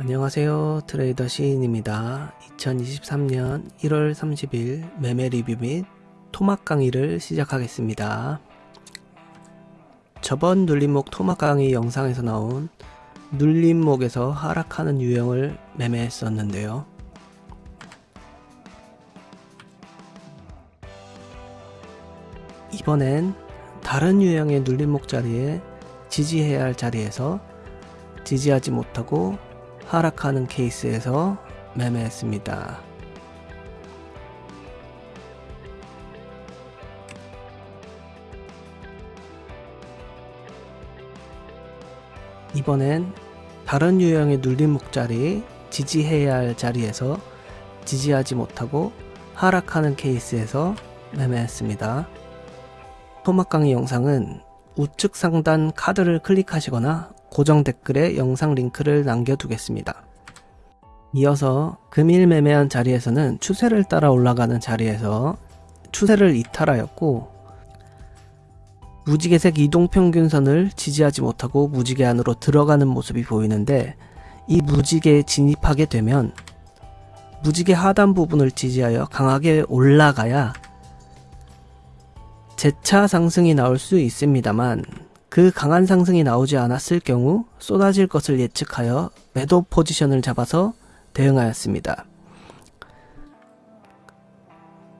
안녕하세요. 트레이더 시인입니다. 2023년 1월 30일 매매 리뷰 및 토막 강의를 시작하겠습니다. 저번 눌림목 토막 강의 영상에서 나온 눌림목에서 하락하는 유형을 매매했었는데요. 이번엔 다른 유형의 눌림목 자리에 지지해야 할 자리에서 지지하지 못하고 하락하는 케이스에서 매매했습니다. 이번엔 다른 유형의 눌림목 자리, 지지해야 할 자리에서 지지하지 못하고 하락하는 케이스에서 매매했습니다. 토막 강의 영상은 우측 상단 카드를 클릭하시거나 고정 댓글에 영상 링크를 남겨두겠습니다. 이어서 금일 매매한 자리에서는 추세를 따라 올라가는 자리에서 추세를 이탈하였고 무지개색 이동평균선을 지지하지 못하고 무지개 안으로 들어가는 모습이 보이는데 이 무지개에 진입하게 되면 무지개 하단 부분을 지지하여 강하게 올라가야 재차 상승이 나올 수 있습니다만 그 강한 상승이 나오지 않았을 경우 쏟아질 것을 예측하여 매도 포지션을 잡아서 대응하였습니다.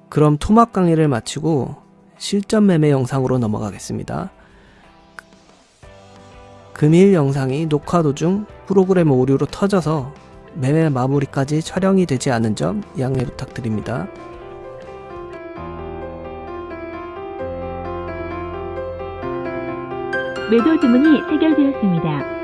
그럼 토막 강의를 마치고 실전 매매 영상으로 넘어가겠습니다. 금일 영상이 녹화 도중 프로그램 오류로 터져서 매매 마무리까지 촬영이 되지 않은 점 양해 부탁드립니다. 매도 주문이 체결되었습니다.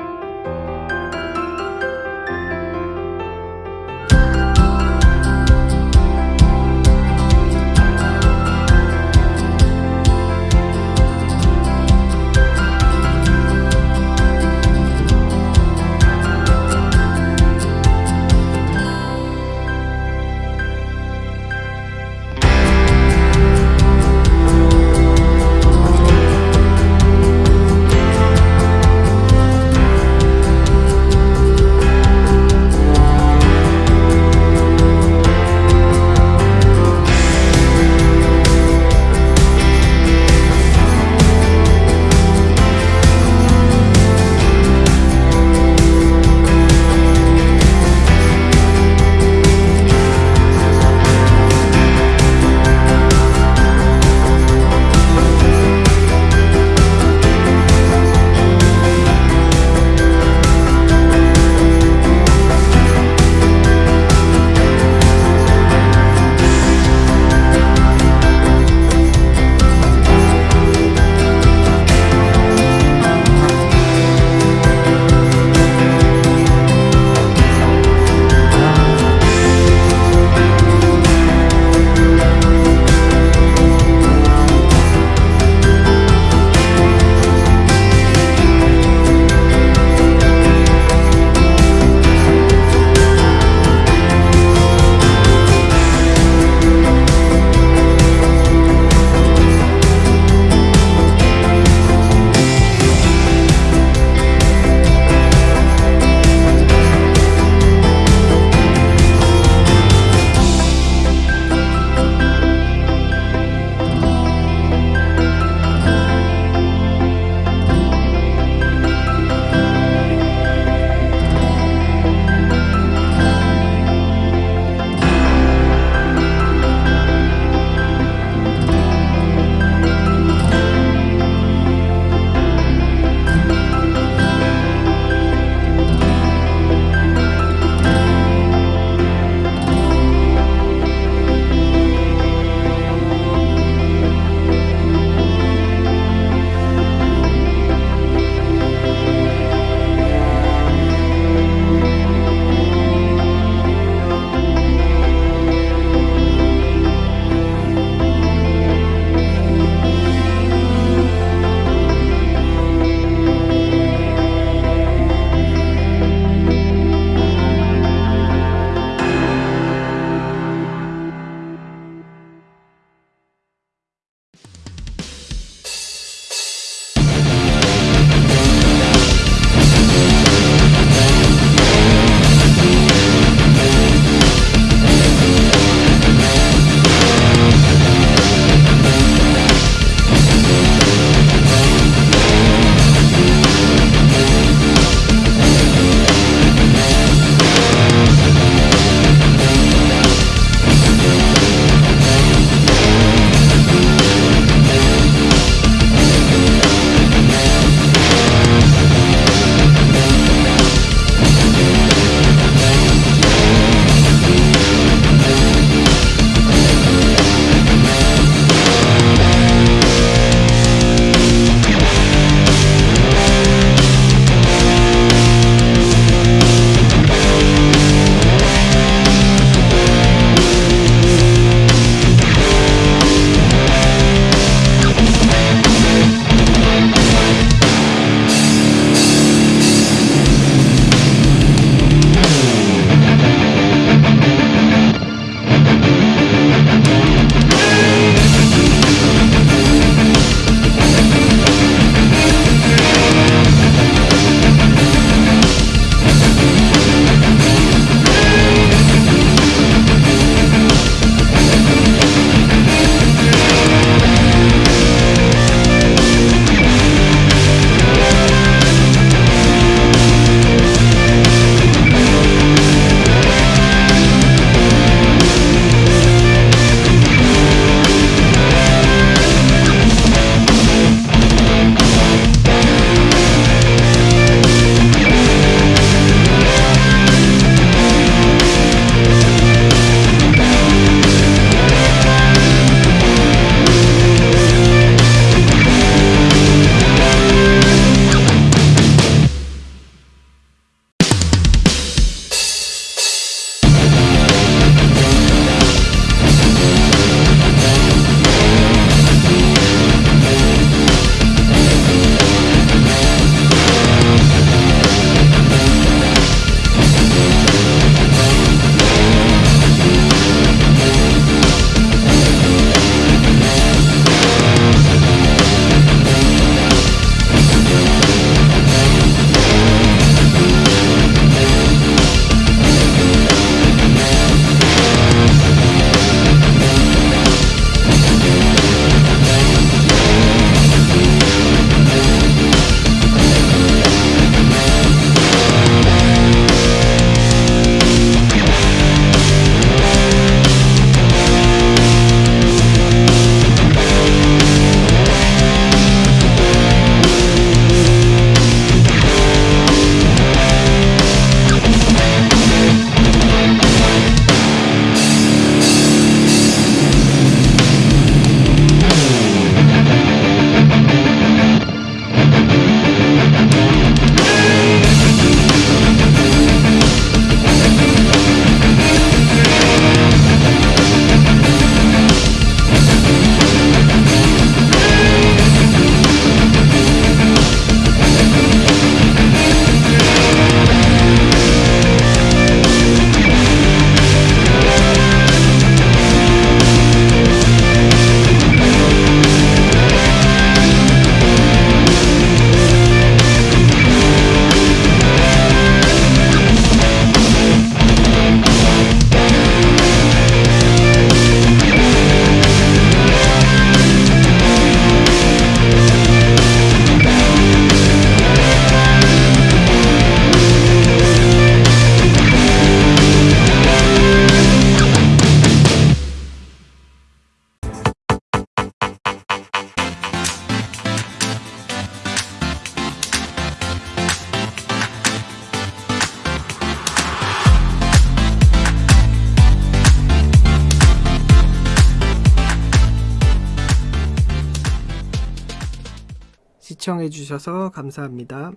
시청해 주셔서 감사합니다.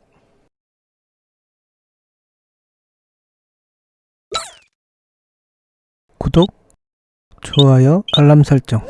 구독, 좋아요, 알람 설정.